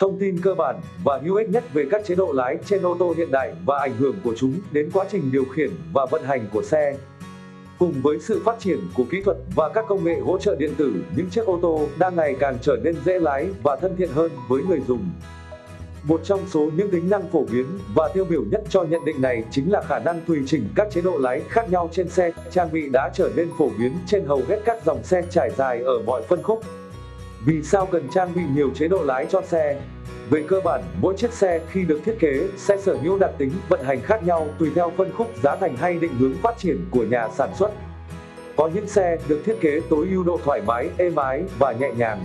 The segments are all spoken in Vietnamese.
Thông tin cơ bản và hữu ích nhất về các chế độ lái trên ô tô hiện đại và ảnh hưởng của chúng đến quá trình điều khiển và vận hành của xe. Cùng với sự phát triển của kỹ thuật và các công nghệ hỗ trợ điện tử, những chiếc ô tô đang ngày càng trở nên dễ lái và thân thiện hơn với người dùng. Một trong số những tính năng phổ biến và tiêu biểu nhất cho nhận định này chính là khả năng tùy chỉnh các chế độ lái khác nhau trên xe. Trang bị đã trở nên phổ biến trên hầu hết các dòng xe trải dài ở mọi phân khúc. Vì sao cần trang bị nhiều chế độ lái cho xe? Về cơ bản, mỗi chiếc xe khi được thiết kế sẽ sở hữu đặc tính vận hành khác nhau tùy theo phân khúc giá thành hay định hướng phát triển của nhà sản xuất. Có những xe được thiết kế tối ưu độ thoải mái, êm ái và nhẹ nhàng.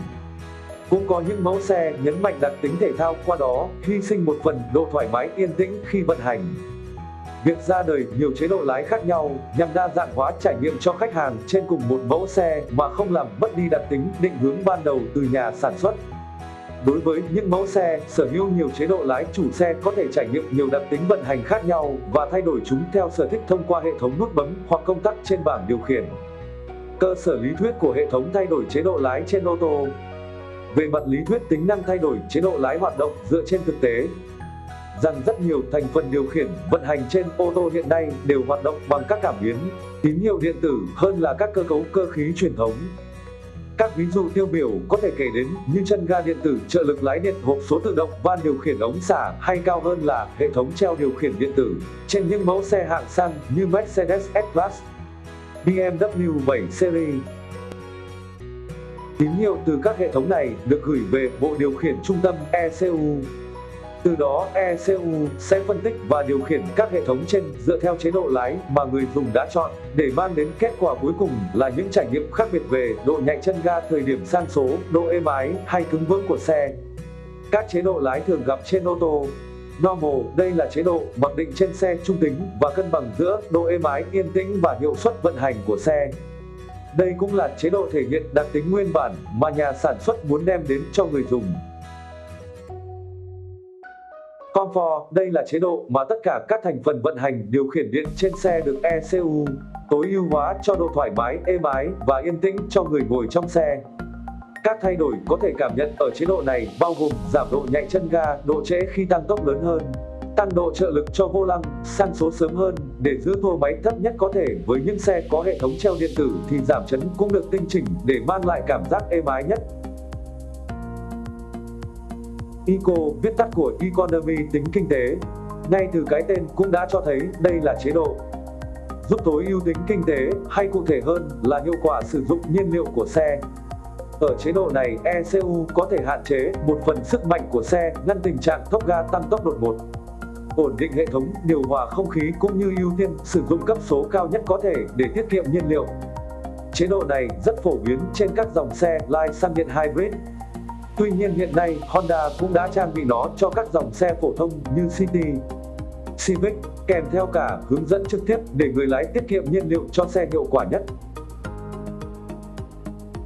Cũng có những mẫu xe nhấn mạnh đặc tính thể thao qua đó hy sinh một phần độ thoải mái yên tĩnh khi vận hành. Việc ra đời nhiều chế độ lái khác nhau nhằm đa dạng hóa trải nghiệm cho khách hàng trên cùng một mẫu xe mà không làm mất đi đặc tính định hướng ban đầu từ nhà sản xuất. Đối với những mẫu xe sở hữu nhiều chế độ lái, chủ xe có thể trải nghiệm nhiều đặc tính vận hành khác nhau và thay đổi chúng theo sở thích thông qua hệ thống nút bấm hoặc công tắc trên bảng điều khiển. Cơ sở lý thuyết của hệ thống thay đổi chế độ lái trên ô tô Về mặt lý thuyết, tính năng thay đổi chế độ lái hoạt động dựa trên thực tế, rằng rất nhiều thành phần điều khiển vận hành trên ô tô hiện nay đều hoạt động bằng các cảm biến, tín hiệu điện tử hơn là các cơ cấu cơ khí truyền thống. Các ví dụ tiêu biểu có thể kể đến như chân ga điện tử, trợ lực lái điện, hộp số tự động, van điều khiển ống xả hay cao hơn là hệ thống treo điều khiển điện tử trên những mẫu xe hạng sang như Mercedes S-Class, BMW 7 Series. Tín hiệu từ các hệ thống này được gửi về bộ điều khiển trung tâm ECU từ đó ECU sẽ phân tích và điều khiển các hệ thống trên dựa theo chế độ lái mà người dùng đã chọn để mang đến kết quả cuối cùng là những trải nghiệm khác biệt về độ nhạy chân ga thời điểm sang số, độ êm ái hay cứng vững của xe. Các chế độ lái thường gặp trên ô tô Normal, đây là chế độ mặc định trên xe trung tính và cân bằng giữa độ êm ái, yên tĩnh và hiệu suất vận hành của xe. Đây cũng là chế độ thể hiện đặc tính nguyên bản mà nhà sản xuất muốn đem đến cho người dùng. Comfort, đây là chế độ mà tất cả các thành phần vận hành điều khiển điện trên xe được ECU tối ưu hóa cho độ thoải mái, êm ái và yên tĩnh cho người ngồi trong xe. Các thay đổi có thể cảm nhận ở chế độ này bao gồm giảm độ nhạy chân ga, độ trễ khi tăng tốc lớn hơn, tăng độ trợ lực cho vô lăng, sang số sớm hơn để giữ tua máy thấp nhất có thể với những xe có hệ thống treo điện tử thì giảm chấn cũng được tinh chỉnh để mang lại cảm giác êm ái nhất. ICO viết tắt của Economy tính kinh tế. Ngay từ cái tên cũng đã cho thấy đây là chế độ giúp tối ưu tính kinh tế, hay cụ thể hơn là hiệu quả sử dụng nhiên liệu của xe. Ở chế độ này, ECU có thể hạn chế một phần sức mạnh của xe, ngăn tình trạng tốc ga tăng tốc đột ngột. Ổn định hệ thống điều hòa không khí cũng như ưu tiên sử dụng cấp số cao nhất có thể để tiết kiệm nhiên liệu. Chế độ này rất phổ biến trên các dòng xe lai xăng điện hybrid, Tuy nhiên hiện nay Honda cũng đã trang bị nó cho các dòng xe phổ thông như City, Civic, kèm theo cả hướng dẫn trực tiếp để người lái tiết kiệm nhiên liệu cho xe hiệu quả nhất.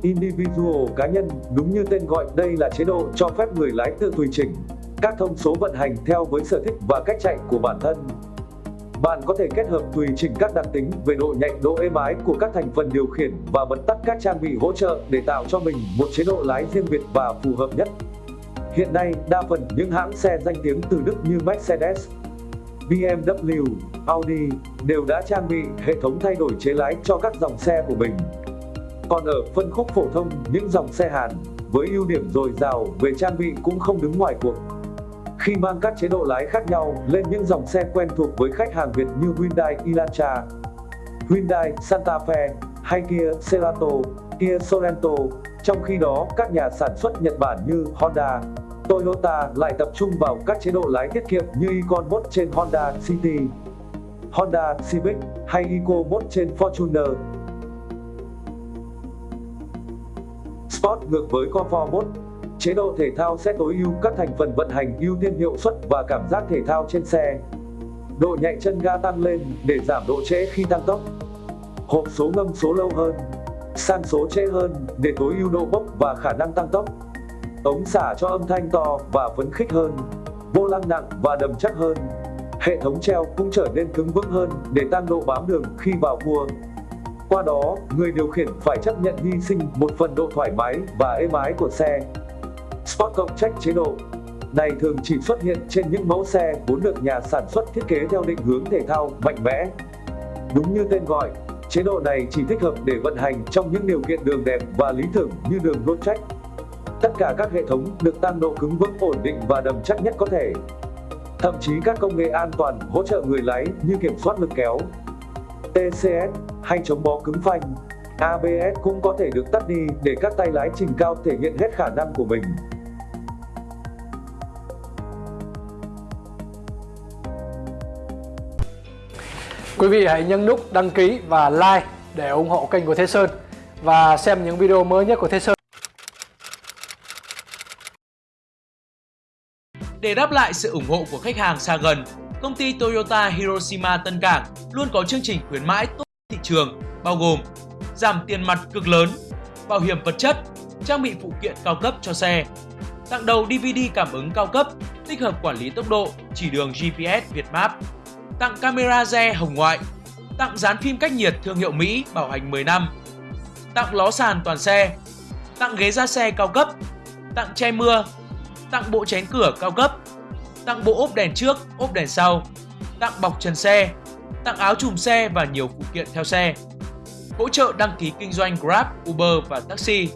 Individual cá nhân, đúng như tên gọi, đây là chế độ cho phép người lái tự tùy chỉnh các thông số vận hành theo với sở thích và cách chạy của bản thân. Bạn có thể kết hợp tùy chỉnh các đặc tính về độ nhạy, độ êm ái của các thành phần điều khiển và bật tắt các trang bị hỗ trợ để tạo cho mình một chế độ lái riêng biệt và phù hợp nhất. Hiện nay, đa phần những hãng xe danh tiếng từ Đức như Mercedes, BMW, Audi đều đã trang bị hệ thống thay đổi chế lái cho các dòng xe của mình. Còn ở phân khúc phổ thông, những dòng xe Hàn với ưu điểm dồi dào về trang bị cũng không đứng ngoài cuộc khi mang các chế độ lái khác nhau lên những dòng xe quen thuộc với khách hàng Việt như Hyundai Elantra, Hyundai Santa Fe hay Kia Cerato, Kia Sorento. Trong khi đó, các nhà sản xuất Nhật Bản như Honda, Toyota lại tập trung vào các chế độ lái tiết kiệm như Econ Mode trên Honda City, Honda Civic hay Eco Mode trên Fortuner. Sport ngược với Comfort Mode Chế độ thể thao sẽ tối ưu các thành phần vận hành ưu tiên hiệu suất và cảm giác thể thao trên xe. Độ nhạy chân ga tăng lên để giảm độ trễ khi tăng tốc. Hộp số ngâm số lâu hơn. Sang số trễ hơn để tối ưu độ bốc và khả năng tăng tốc. Ống xả cho âm thanh to và phấn khích hơn. Vô lăng nặng và đầm chắc hơn. Hệ thống treo cũng trở nên cứng vững hơn để tăng độ bám đường khi vào cua. Qua đó, người điều khiển phải chấp nhận hy sinh một phần độ thoải mái và êm ái của xe. Sport cộng trách chế độ này thường chỉ xuất hiện trên những mẫu xe vốn được nhà sản xuất thiết kế theo định hướng thể thao, mạnh mẽ. Đúng như tên gọi, chế độ này chỉ thích hợp để vận hành trong những điều kiện đường đẹp và lý tưởng như đường road track. Tất cả các hệ thống được tăng độ cứng vững ổn định và đầm chắc nhất có thể. Thậm chí các công nghệ an toàn hỗ trợ người lái như kiểm soát lực kéo, TCS hay chống bó cứng phanh. ABS cũng có thể được tắt đi để các tay lái trình cao thể hiện hết khả năng của mình. Quý vị hãy nhấn nút đăng ký và like để ủng hộ kênh của Thế Sơn và xem những video mới nhất của Thế Sơn. Để đáp lại sự ủng hộ của khách hàng xa gần, công ty Toyota Hiroshima Tân Cảng luôn có chương trình khuyến mãi tốt thị trường, bao gồm giảm tiền mặt cực lớn, bảo hiểm vật chất, trang bị phụ kiện cao cấp cho xe, tặng đầu DVD cảm ứng cao cấp, tích hợp quản lý tốc độ, chỉ đường GPS Việt Map, tặng camera re hồng ngoại, tặng dán phim cách nhiệt thương hiệu Mỹ bảo hành 10 năm, tặng ló sàn toàn xe, tặng ghế da xe cao cấp, tặng che mưa, tặng bộ chén cửa cao cấp, tặng bộ ốp đèn trước, ốp đèn sau, tặng bọc trần xe, tặng áo chùm xe và nhiều phụ kiện theo xe. Hỗ trợ đăng ký kinh doanh Grab, Uber và taxi.